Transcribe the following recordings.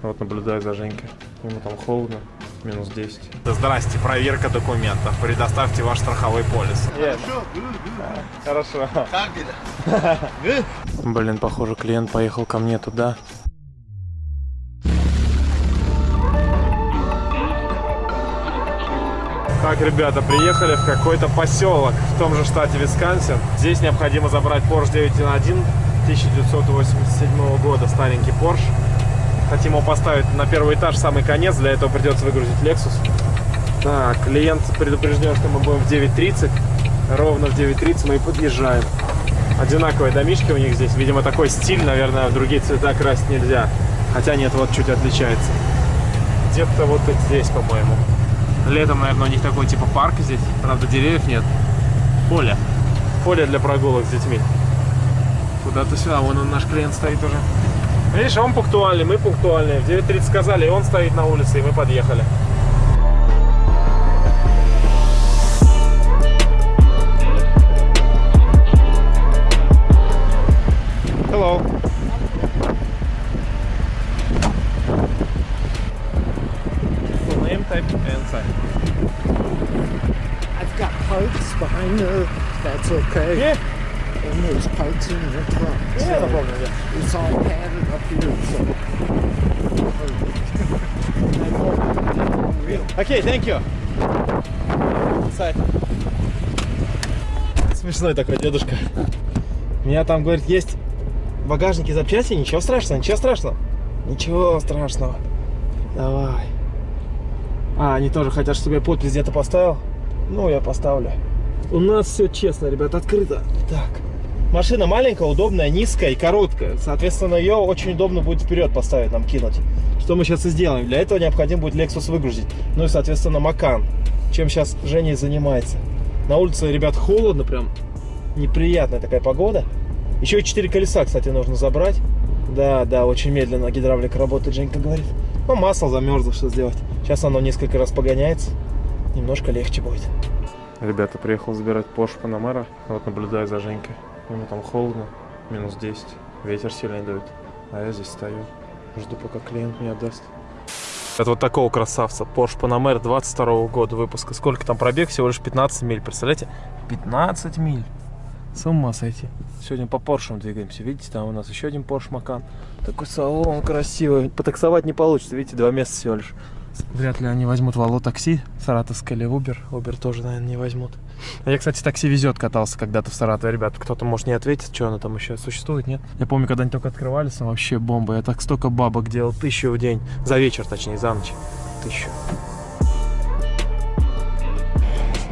Вот наблюдаю за Женькой. Ему там холодно, минус 10. Здрасте, проверка документов. Предоставьте ваш страховой полис. Хорошо. Как это? Блин, похоже, клиент поехал ко мне туда. Так, ребята, приехали в какой-то поселок в том же штате Висконсин. Здесь необходимо забрать Porsche 911 1987 года, старенький Porsche. Хотим его поставить на первый этаж, самый конец. Для этого придется выгрузить Lexus. Так, клиент предупрежден, что мы будем в 9.30. Ровно в 9.30 мы и подъезжаем. Одинаковые домишки у них здесь. Видимо, такой стиль, наверное, в другие цвета красить нельзя. Хотя нет, вот чуть отличается. Где-то вот здесь, по-моему. Летом, наверное, у них такой типа парк здесь. Правда, деревьев нет. Поле. Поле для прогулок с детьми. Куда-то сюда. Вон он, наш клиент стоит уже. Видишь, он пунктуальный, мы пунктуальные. В 9.30 сказали, и он стоит на улице, и мы подъехали. Hello. Full name, type, and sign. I've got parts behind there. That's okay. Yeah. And there's parts in the front. Yeah, no so problem. Yeah. It's all padded up here, so. Окей, thank you. Смешной такой дедушка. Меня там, говорит, есть в багажнике запчасти, ничего страшного, ничего страшного. Ничего страшного. Давай. А, они тоже хотят, чтобы я подпись где-то поставил? Ну, я поставлю. У нас все честно, ребят, открыто. Так. Машина маленькая, удобная, низкая и короткая. Соответственно, ее очень удобно будет вперед поставить, нам кинуть. Что мы сейчас и сделаем. Для этого необходимо будет Lexus выгрузить. Ну и, соответственно, Макан. Чем сейчас Женя занимается. На улице, ребят, холодно прям. Неприятная такая погода. Еще и 4 колеса, кстати, нужно забрать. Да, да, очень медленно гидравлика работает, Женька говорит. Ну, масло замерзло, что сделать. Сейчас оно несколько раз погоняется. Немножко легче будет. Ребята, приехал забирать Porsche Panamera. Вот наблюдаю за Женькой. Ему там холодно, минус 10. Ветер сильный дует. А я здесь стою. Жду, пока клиент мне отдаст. Это вот такого красавца. Porsche Panamera 22 года выпуска. Сколько там пробег? Всего лишь 15 миль. Представляете? 15 миль. С ума сойти. Сегодня по Porsche двигаемся. Видите, там у нас еще один Porsche Macan. Такой салон красивый. Потаксовать не получится. Видите, два места всего лишь. Вряд ли они возьмут Вало такси, саратовское или Uber. Uber тоже, наверное, не возьмут. А я, кстати, такси везет катался когда-то в Саратове. Ребят, кто-то, может, не ответит, что оно там еще существует, нет? Я помню, когда они только открывались, там вообще бомба. Я так столько бабок делал, тысячу в день. За вечер, точнее, за ночь. Тысячу.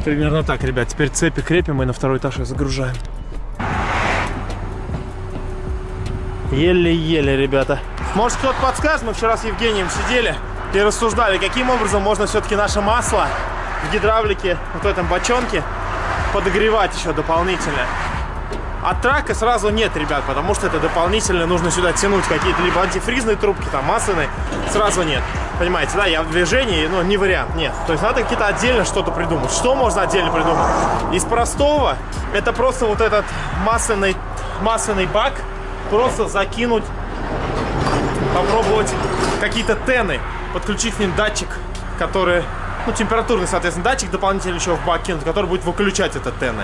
Примерно так, ребят. Теперь цепи крепим и на второй этаж их загружаем. Еле-еле, ребята. Может, кто-то подскажет? Мы вчера с Евгением сидели и рассуждали, каким образом можно все-таки наше масло в гидравлике, вот в этом бочонке, подогревать еще дополнительно. От трака сразу нет, ребят, потому что это дополнительно нужно сюда тянуть какие-то либо антифризные трубки, там масляные, сразу нет. Понимаете, да, я в движении, ну, не вариант, нет. То есть надо какие-то отдельно что-то придумать. Что можно отдельно придумать? Из простого, это просто вот этот масляный, масляный бак, просто закинуть, попробовать какие-то тены, подключить к ним датчик, который, ну, температурный, соответственно, датчик дополнительно еще в бак кинуть, который будет выключать этот тены.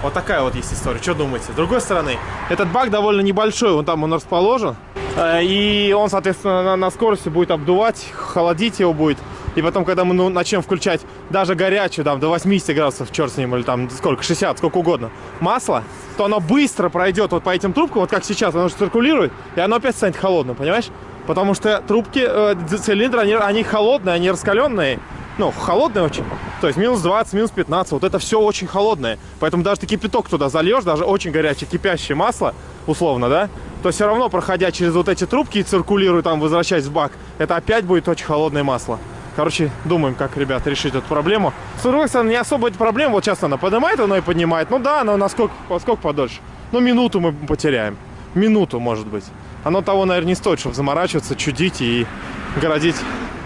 Вот такая вот есть история. Что думаете? С другой стороны, этот бак довольно небольшой, вон там он расположен. Э, И он, соответственно, на, на скорости будет обдувать, холодить его будет. И потом, когда мы ну, начнем включать даже горячую, там, до 80 градусов, черт с ним, или там сколько, 60, сколько угодно, масло, то оно быстро пройдет вот по этим трубкам, вот как сейчас, оно же циркулирует, и оно опять станет холодным, понимаешь? Потому что трубки, э, цилиндры, они, они холодные, они раскаленные, ну, холодные очень. То есть минус 20, минус 15, вот это все очень холодное. Поэтому даже ты кипяток туда зальешь, даже очень горячее, кипящее масло, условно, да, то все равно, проходя через вот эти трубки и циркулируя там, возвращаясь в бак, это опять будет очень холодное масло. Короче, думаем, как, ребят, решить эту проблему. С другой стороны, не особо эта проблема. Вот сейчас она поднимает, оно и поднимает. Ну да, но насколько, насколько подольше? Ну, минуту мы потеряем. Минуту, может быть. Оно того, наверное, не стоит, чтобы заморачиваться, чудить и городить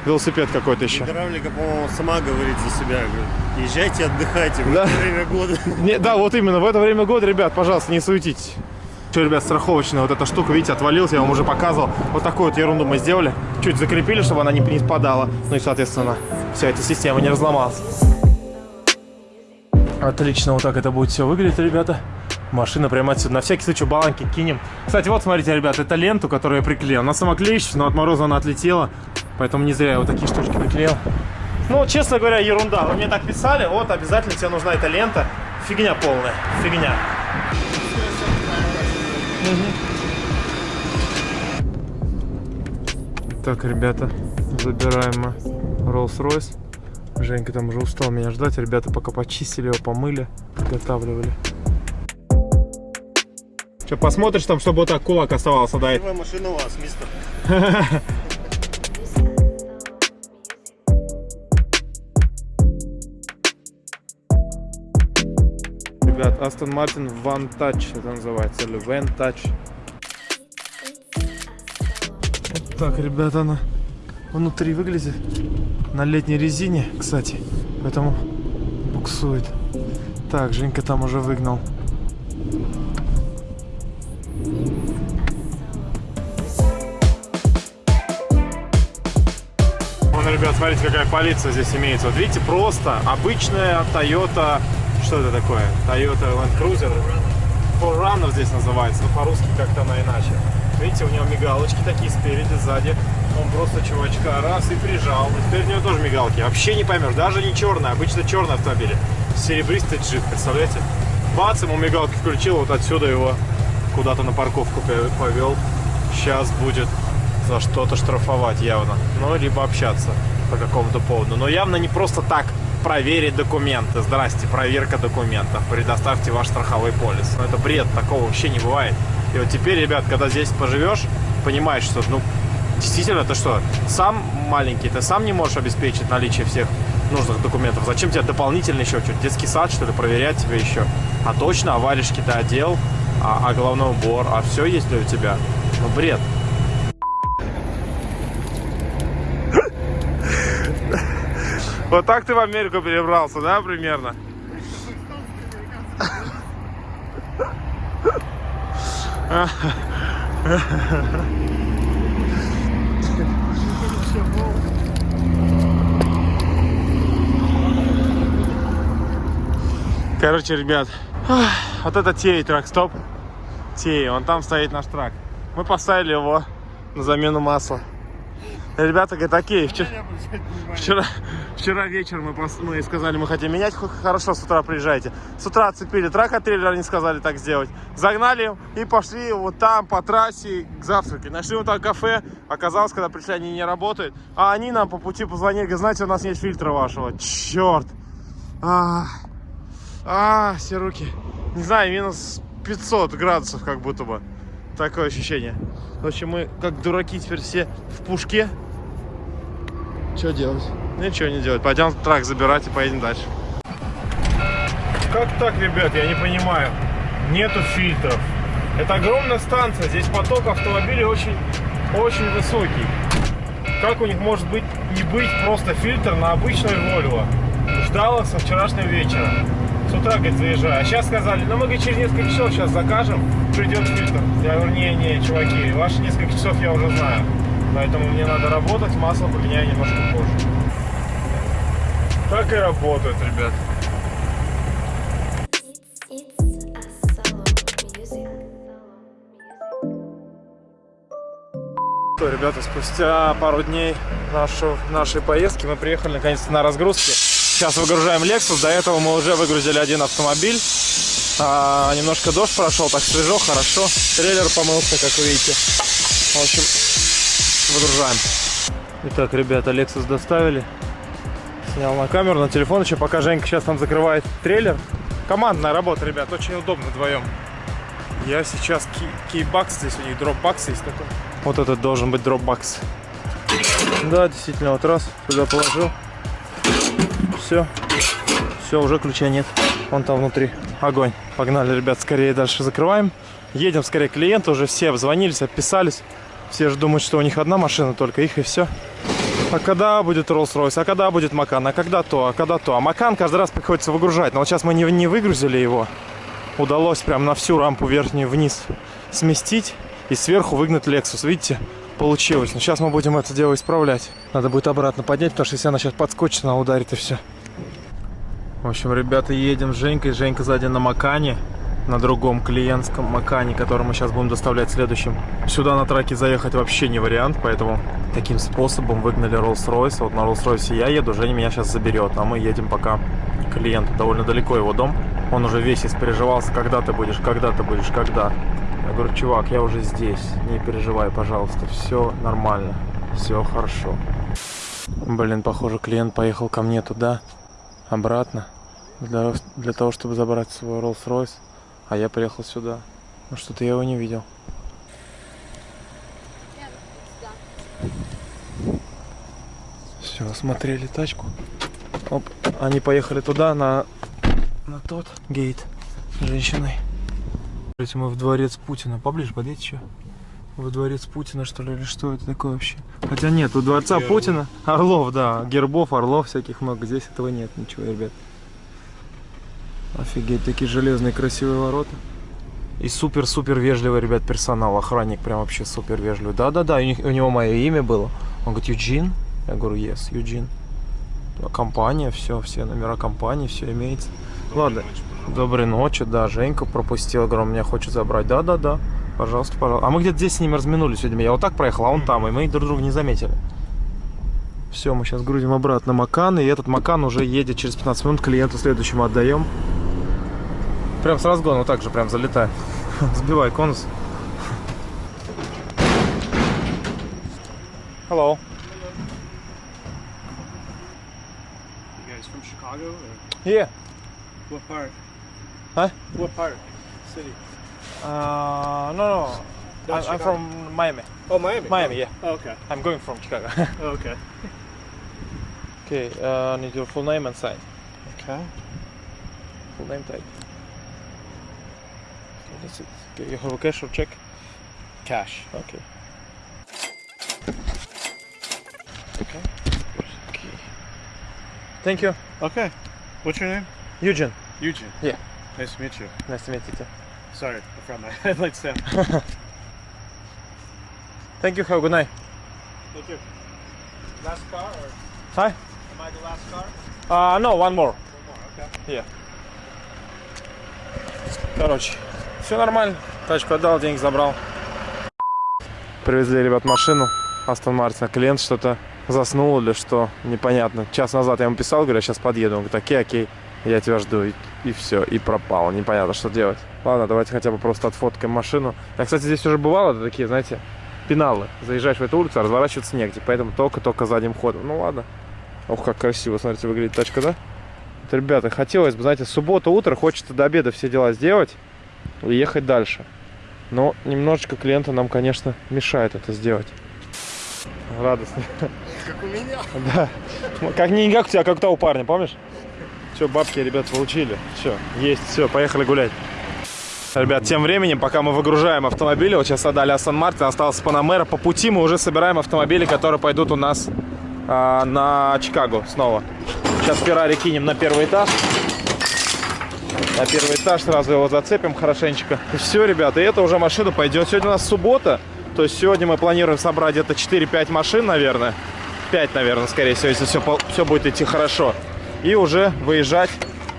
велосипед какой-то еще. Гидравлика, по-моему, сама говорит за себя. Говорит, езжайте, отдыхайте в Да. это время года. Не, да, вот именно в это время года, ребят, пожалуйста, не суетитесь. Что, ребят, страховочная вот эта штука, видите, отвалилась, я вам уже показывал. Вот такую вот ерунду мы сделали. Чуть закрепили, чтобы она не, не спадала. Ну и, соответственно, вся эта система не разломалась. Отлично, вот так это будет все выглядеть, ребята. Машина прямо отсюда. На всякий случай баланки кинем. Кстати, вот смотрите, ребят, это ленту, которую я приклеил. Она самоклеющая, но от мороза она отлетела. Поэтому не зря я вот такие штучки приклеил. Ну, честно говоря, ерунда. Вы мне так писали, вот, обязательно тебе нужна эта лента. Фигня полная, фигня. Так, ребята, забираем мы Rolls-Royce. Женька там уже устал меня ждать. Ребята пока почистили его, помыли, подготавливали. Что, посмотришь там, чтобы вот так кулак оставался, да? Первая машина у вас, мистер. Ребят, Aston Martin One Touch это называется, или Van Touch. Вот так, ребята, она внутри выглядит. На летней резине, кстати, поэтому буксует. Так, Женька там уже выгнал. Ребят, смотрите, какая полиция здесь имеется. Вот видите, просто обычная Toyota... Что это такое? Toyota Land Cruiser. Forerunner здесь называется, но по-русски как-то она иначе. Видите, у него мигалочки такие спереди, сзади. Он просто чувачка раз и прижал. И теперь у него тоже мигалки. Вообще не поймешь, даже не черная, обычно черный автомобиль. Серебристый джип, представляете? Бац, ему мигалки включил, вот отсюда его куда-то на парковку повел. Сейчас будет за что-то штрафовать явно. Ну, либо общаться по какому-то поводу. Но явно не просто так проверить документы. Здрасте, проверка документов. Предоставьте ваш страховой полис. Ну, это бред, такого вообще не бывает. И вот теперь, ребят, когда здесь поживешь, понимаешь, что, ну, действительно, ты что, сам маленький, ты сам не можешь обеспечить наличие всех нужных документов. Зачем тебе дополнительно еще что-то? Детский сад, что ли, проверять тебя еще? А точно, а варежки ты одел, а, а головной убор, а все есть ли у тебя? Ну, бред. Вот так ты в Америку перебрался, да, примерно? Короче, ребят, вот это Тей трак, стоп. Тей, он там стоит наш трак. Мы поставили его на замену масла. Ребята говорят, окей, вчера, вчера, вчера вечером мы, пос- мы сказали, мы хотим менять, хорошо, с утра приезжайте. С утра отцепили трак от трейлера, они сказали так сделать. Загнали и пошли вот там по трассе к завтраке. Нашли вот там кафе, оказалось, когда пришли, они не работают. А они нам по пути позвонили, говорят, знаете, у нас нет фильтра вашего. Черт. А, а, все руки. Не знаю, минус 500 градусов как будто бы. Такое ощущение. В общем, мы как дураки теперь все в пушке. Что делать? Ничего не делать. Пойдем трак забирать и поедем дальше. Как так, ребят? Я не понимаю. Нету фильтров. Это огромная станция. Здесь поток автомобилей очень, очень высокий. Как у них может быть не быть просто фильтр на обычную Volvo? Ждала со вчерашнего вечера. С утра, говорит, заезжаю. А сейчас сказали, ну мы говорит, через несколько часов сейчас закажем, придет фильтр. Я говорю, не-не, чуваки, ваши несколько часов я уже знаю. Поэтому мне надо работать, масло поменяю немножко позже. Так и работают, ребят. Что, ребята, спустя пару дней нашу, нашей поездки мы приехали наконец-то на разгрузке. Сейчас выгружаем Lexus. До этого мы уже выгрузили один автомобиль. А, немножко дождь прошел, так свежо, хорошо. Трейлер помылся, как видите. В общем, выгружаем. Итак, ребята, Lexus доставили. Снял на камеру, на телефон еще, пока Женька сейчас там закрывает трейлер. Командная работа, ребят, очень удобно вдвоем. Я сейчас кейбакс, здесь у них дропбакс есть такой. Вот этот должен быть дропбакс. Да, действительно, вот раз, сюда положил. Все. Все, уже ключа нет. Вон там внутри. Огонь. Погнали, ребят, скорее дальше закрываем. Едем скорее к клиенту. Уже все обзвонились, отписались. Все же думают, что у них одна машина, только их и все. А когда будет Rolls-Royce? А когда будет Макан? А когда то? А когда то? А Макан каждый раз приходится выгружать. Но вот сейчас мы не, не выгрузили его. Удалось прям на всю рампу верхнюю вниз сместить и сверху выгнать Lexus. Видите, получилось. Но сейчас мы будем это дело исправлять. Надо будет обратно поднять, потому что если она сейчас подскочит, она ударит и все. В общем, ребята, едем с Женькой. Женька сзади на Макане, на другом клиентском Макане, который мы сейчас будем доставлять следующим. Сюда на траке заехать вообще не вариант, поэтому таким способом выгнали Rolls-Royce. Вот на Rolls-Royce я еду, Женя меня сейчас заберет, а мы едем пока к клиенту. Довольно далеко его дом. Он уже весь испереживался, когда ты будешь, когда ты будешь, когда. Я говорю, чувак, я уже здесь, не переживай, пожалуйста, все нормально, все хорошо. Блин, похоже, клиент поехал ко мне туда, обратно, для, для того, чтобы забрать свой Rolls-Royce, а я приехал сюда. Ну что-то я его не видел. Все, осмотрели тачку. Оп, они поехали туда, на, на тот гейт с женщиной. Смотрите, Мы в дворец Путина. Поближе подъедь еще. Во дворец Путина, что ли, или что это такое вообще? Хотя нет, у дворца Путина Орлов, да, гербов, орлов всяких много. Здесь этого нет, ничего, ребят. Офигеть, такие железные красивые ворота. И супер-супер вежливый, ребят, персонал, охранник прям вообще супер вежливый. Да-да-да, у, них- у него мое имя было. Он говорит, Юджин? Я говорю, yes, Юджин. Компания, все, все номера компании, все имеется. Ладно, доброй ночи, да, Женька пропустила, говорю, он меня хочет забрать. Да-да-да, пожалуйста, пожалуйста. А мы где-то здесь с ними разминулись сегодня. Я вот так проехал, а он там, и мы друг друга не заметили. Все, мы сейчас грузим обратно Макан, и этот Макан уже едет через 15 минут, клиенту следующему отдаем. Прям с разгона вот так же, прям залетай. Сбивай конус. Hello. You guys from Chicago? Or Yeah. what part? Huh? What part? City? Uh, no, no. I'm, I'm Chicago. from Miami. Oh, Miami. Miami, yeah. Oh, okay. I'm going from Chicago. Oh, okay. okay, uh, need your full name and sign. Okay. Full name type. Okay, that's it. Okay, you have a cash or check? Cash. Okay. Okay. Okay. Thank you. Okay. What's your name? Eugene. Eugene. Yeah. Nice to meet you. Nice to meet you too. Sorry, I forgot my headlights down. Thank you. Have a good night. Thank you. Last car or Hi. am I the last car? Uh, no, one more. One more, okay. Yeah. Короче, Все нормально. Тачку отдал, деньги забрал. Привезли, ребят, машину Астон Мартина. Клиент что-то заснул или что, непонятно. Час назад я ему писал, говорю, я сейчас подъеду. Он говорит, окей, окей, я тебя жду. И, и все, и пропал. Непонятно, что делать. Ладно, давайте хотя бы просто отфоткаем машину. Я, кстати, здесь уже бывало, такие, знаете, пеналы. Заезжаешь в эту улицу, а разворачиваться негде. Поэтому только-только задним ходом. Ну ладно. Ох, как красиво, смотрите, выглядит тачка, да? Вот, ребята, хотелось бы, знаете, суббота, утро, хочется до обеда все дела сделать ехать дальше. Но немножечко клиента нам, конечно, мешает это сделать. Радостно. Как у меня. Да. Как не как у тебя, как у того парня, помнишь? Все, бабки, ребят, получили. Все, есть, все, поехали гулять. Ребят, тем временем, пока мы выгружаем автомобили, вот сейчас отдали Астон Мартин, остался Панамера. По пути мы уже собираем автомобили, которые пойдут у нас а, на Чикаго снова. Сейчас Феррари кинем на первый этаж. На первый этаж сразу его зацепим хорошенечко. Все, ребята, и эта уже машина пойдет. Сегодня у нас суббота, то есть сегодня мы планируем собрать где-то 4-5 машин, наверное. 5, наверное, скорее всего, если все, все будет идти хорошо. И уже выезжать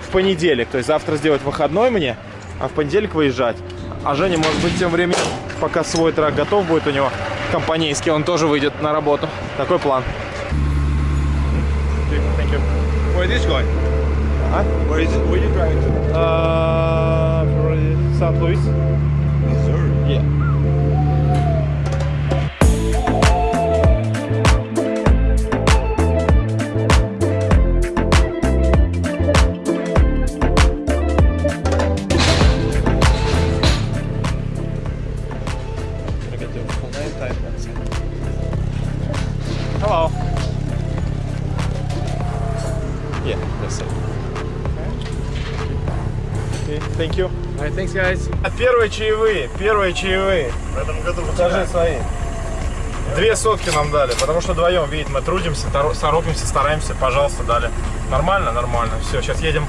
в понедельник. То есть завтра сделать выходной мне, а в понедельник выезжать. А Женя, может быть, тем временем, пока свой трак готов будет у него, компанейский, он тоже выйдет на работу. Такой план. Thank. Where is this going? Huh? Where is it? Where are you driving to? Uh, St. Louis. Missouri. Yeah. Hello. Yeah, that's it. Thank you. Alright, thanks guys. Первые чаевые, первые чаевые. В этом году Покажи свои. Две сотки нам дали, потому что вдвоем, видите, мы трудимся, торо- торопимся, стараемся, пожалуйста, дали. Нормально? Нормально. Все, сейчас едем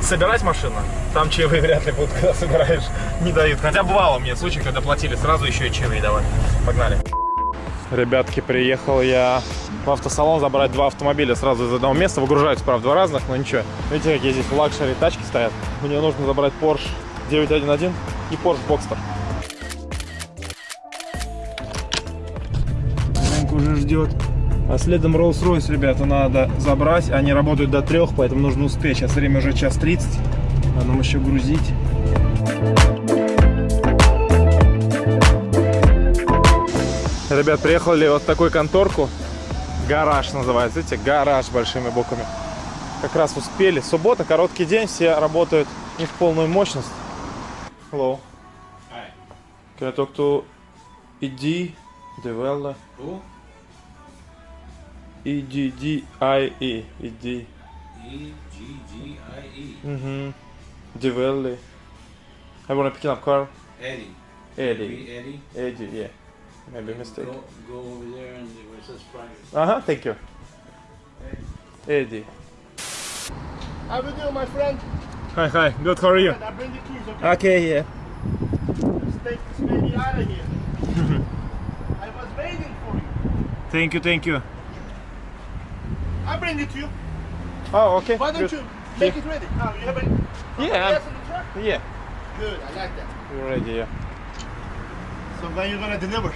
собирать машину, там чаевые вряд ли будут, когда собираешь, не дают. Хотя бывало мне случай, когда платили сразу еще и чаевые давали. Погнали. Ребятки, приехал я в автосалон забрать два автомобиля сразу из одного места. Выгружаются, правда, два разных, но ничего. Видите, какие здесь luxury тачки стоят. Мне нужно забрать Porsche 911 и Porsche Boxster. Женька уже ждет. А следом Rolls-Royce, ребята, надо забрать. Они работают до трех, поэтому нужно успеть. Сейчас время уже час 30. Надо нам еще грузить. Ребят, приехали вот в такую конторку. Гараж называется. Видите, гараж большими буквами. Как раз успели. Суббота, короткий день, все работают не в полную мощность. Hello. Hi. Can I talk to ED Developer? Who? E-D-D-I-E. ED. E G G I E. Mm-hmm. Developer. I wanna pick up car. Eddie. Eddie. Eddie. Eddie, yeah. Maybe mistake. Go, go over there and where it says private. Uh-huh, thank you. Eddie. How are you doing, my friend? Hi, hi. Good, how are you? I bring the keys, okay? Okay, yeah. Let's take this baby out of here. I was waiting for you. Thank you, thank you. I bring it to you. Oh, okay. Why don't good. you make it ready? Oh, you have it? Yeah, Yes, in the truck? Yeah. Good, I like that. You're ready, yeah. So when you gonna deliver?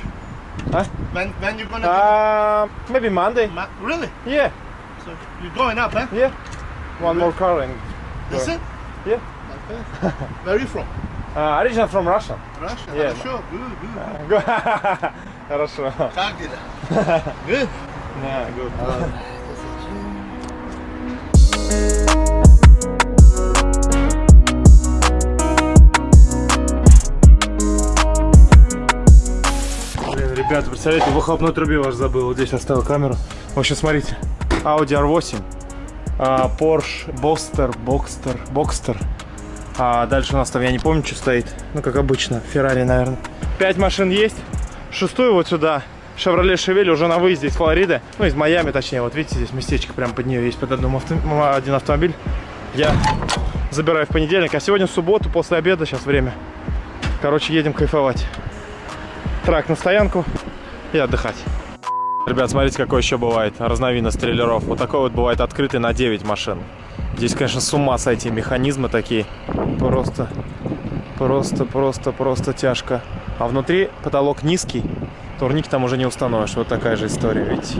Huh? When when you gonna? Um, maybe Monday. Ma- really? Yeah, So you're going up, huh? yeah. One more car and That's it? Yeah. Okay. Where are you from? uh, original from Russia. Russia. Yeah. Хорошо. Good, good. Go- Хорошо. Как дела? Good. Yeah, good. Блин, ребята, представляете, выхлопной трубе ваш забыл. Вот здесь оставил камеру. В общем, смотрите. Audi R8, а, Porsche Boxster, Boxster, Boxster. А дальше у нас там, я не помню, что стоит. Ну, как обычно, Ferrari, наверное. Пять машин есть. Шестую вот сюда. Chevrolet Chevelle уже на выезде из Флориды. Ну, из Майами, точнее. Вот видите, здесь местечко прямо под нее есть под одном авто... один автомобиль. Я забираю в понедельник. А сегодня субботу, после обеда, сейчас время. Короче, едем кайфовать. Трак на стоянку и отдыхать. Ребят, смотрите, какой еще бывает разновидность трейлеров. Вот такой вот бывает открытый на 9 машин. Здесь, конечно, с ума сойти, механизмы такие. Просто, просто, просто, просто тяжко. А внутри потолок низкий, турник там уже не установишь. Вот такая же история, видите.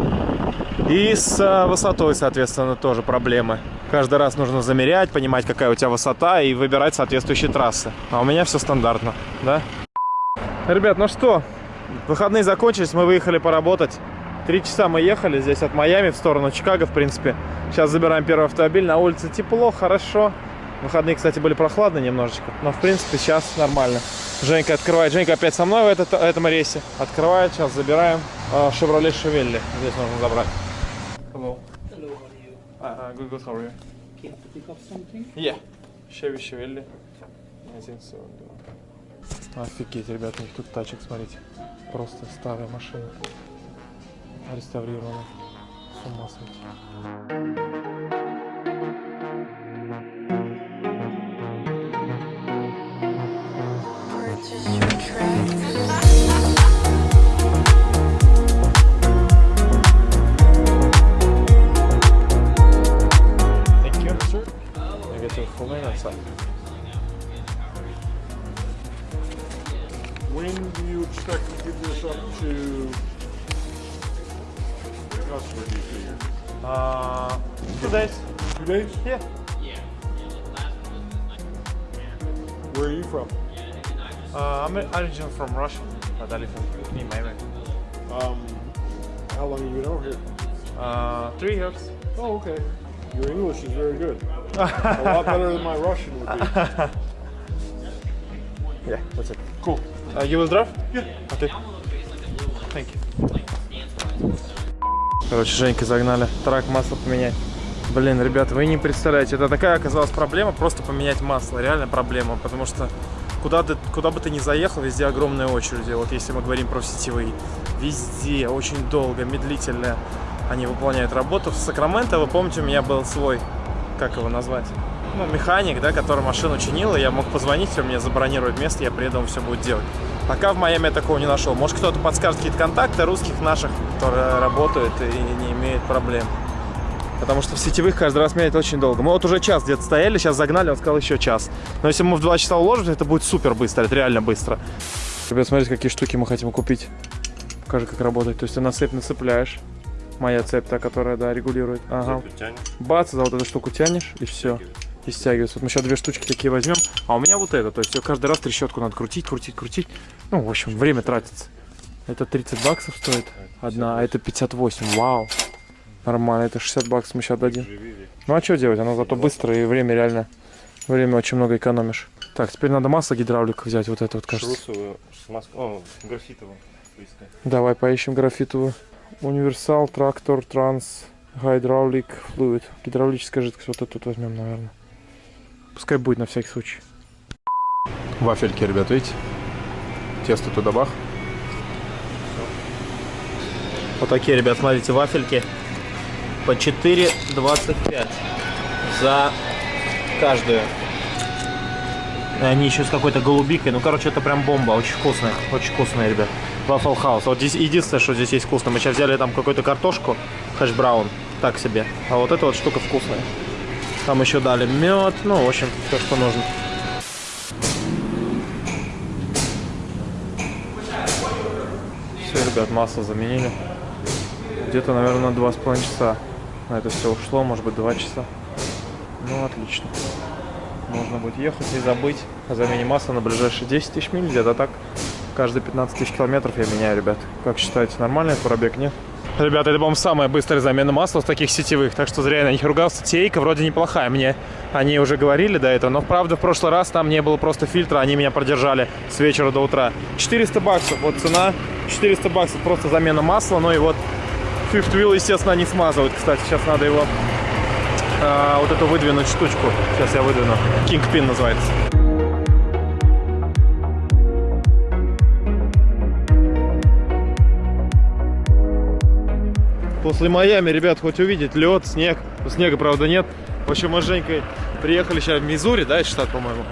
И с а, высотой, соответственно, тоже проблемы. Каждый раз нужно замерять, понимать, какая у тебя высота и выбирать соответствующие трассы. А у меня все стандартно, да? Ребят, ну что, выходные закончились, мы выехали поработать. Три часа мы ехали здесь от Майами в сторону Чикаго, в принципе. Сейчас забираем первый автомобиль. На улице тепло, хорошо. Выходные, кстати, были прохладные немножечко. Но, в принципе, сейчас нормально. Женька открывает. Женька опять со мной в этот- этом рейсе. Открывает, сейчас забираем э, Chevrolet Chevelle. Здесь нужно забрать. Hello. Hello, how are you? Uh, good, good, how are you? Pick up something? Yeah. Chevy Chevelle. 1.42. Офигеть, ребята, у них тут тачек, смотрите. Просто старая машина. Реставрирована. С ума сойти. Purchase your tracks. Thank you, sir. I get your full name outside. When do you expect to give this up to customer, do you figure? Uh, two days. Two days? Yeah. Yeah. Where are you from? Uh, I'm originally from Russia, but I live in, in Miami. Um, how long have you been over here? Uh, three years. Oh, okay. Your English is very good. A lot better than my Russian would be. Yeah, that's it. Cool. Uh, you will drive? Yeah. Okay. Thank you. Короче, Женька загнали. Трак масло поменять. Блин, ребята, вы не представляете, это такая оказалась проблема, просто поменять масло, реально проблема, потому что куда, ты, куда бы ты ни заехал, везде огромные очереди, вот если мы говорим про сетевые, везде очень долго, медлительно они выполняют работу. В Сакраменто, вы помните, у меня был свой, как его назвать, ну, механик, да, который машину чинил, и я мог позвонить, он мне забронировать место, я приеду, он все будет делать. Пока в Майами я такого не нашел. Может, кто-то подскажет какие-то контакты русских наших, которые работают и не имеют проблем. Потому что в сетевых каждый раз менять очень долго. Мы вот уже час где-то стояли, сейчас загнали, он сказал еще час. Но если мы в 2 часа уложимся, это будет супер быстро, это реально быстро. Ребят, смотрите, какие штуки мы хотим купить. Покажи, как работает. То есть ты на цепь нацепляешь. Моя цепь, та, которая, да, регулирует. Ага. Бац, за вот эту штуку тянешь, и все. И стягивается. Вот мы сейчас две штучки такие возьмем. А у меня вот это. То есть каждый раз трещотку надо крутить, крутить, крутить. Ну, в общем, время тратится. Это 30 баксов стоит одна, а это 58. Вау. Нормально, это 60 баксов мы сейчас дадим. Ну а что делать? Оно зато быстро и время реально, время очень много экономишь. Так, теперь надо масло гидравлика взять, вот это вот, кажется. Шрусовую, о, графитовую. Давай поищем графитовую. Универсал, трактор, транс, гидравлик, флуид. Гидравлическая жидкость, вот эту тут возьмем, наверное. Пускай будет на всякий случай. Вафельки, ребят, видите? Тесто туда бах. Вот такие, ребят, смотрите, вафельки по 4,25 за каждую. Они еще с какой-то голубикой. Ну, короче, это прям бомба. Очень вкусная. Очень вкусная, ребят. Waffle House. Вот здесь единственное, что здесь есть вкусно. Мы сейчас взяли там какую-то картошку, хэш браун. Так себе. А вот эта вот штука вкусная. Там еще дали мед. Ну, в общем, все, что нужно. Все, ребят, масло заменили. Где-то, наверное, на два с половиной часа на это все ушло, может быть, два часа. Ну, отлично. Можно будет ехать и забыть о замене масла на ближайшие 10 тысяч миль, где-то так. Каждые 15 тысяч километров я меняю, ребят. Как считаете, нормальный пробег, нет? Ребята, это, по-моему, самая быстрая замена масла с таких сетевых, так что зря я на них ругался. Тейка вроде неплохая, мне они уже говорили до этого, но правда в прошлый раз там не было просто фильтра, они меня продержали с вечера до утра. 400 баксов, вот цена 400 баксов, просто замена масла, ну и вот Fifth Wheel, естественно, не смазывают, кстати, сейчас надо его а, вот эту выдвинуть штучку, сейчас я выдвину, Kingpin называется. После Майами, ребят, хоть увидеть лед, снег. Снега, правда, нет. В общем, мы с Женькой приехали сейчас в Мизури, да, это штат, по-моему?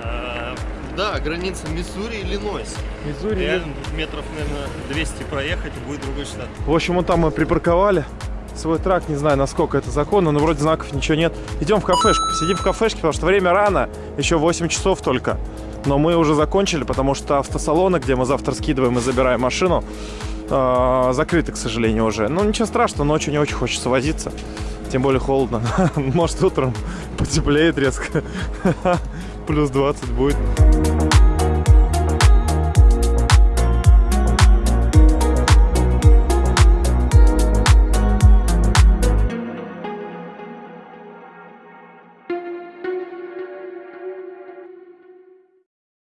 Да, граница Миссури и Иллинойс. Реально тут метров, наверное, 200 проехать, и будет другой штат. В общем, вот там мы припарковали свой трак, не знаю, насколько это законно, но вроде знаков ничего нет. Идем в кафешку, посидим в кафешке, потому что время рано, еще 8 часов только. Но мы уже закончили, потому что автосалоны, где мы завтра скидываем и забираем машину, э, закрыты, к сожалению, уже. Ну, ничего страшного, ночью не очень хочется возиться. Тем более холодно. Может, утром потеплеет резко. Плюс 20 будет.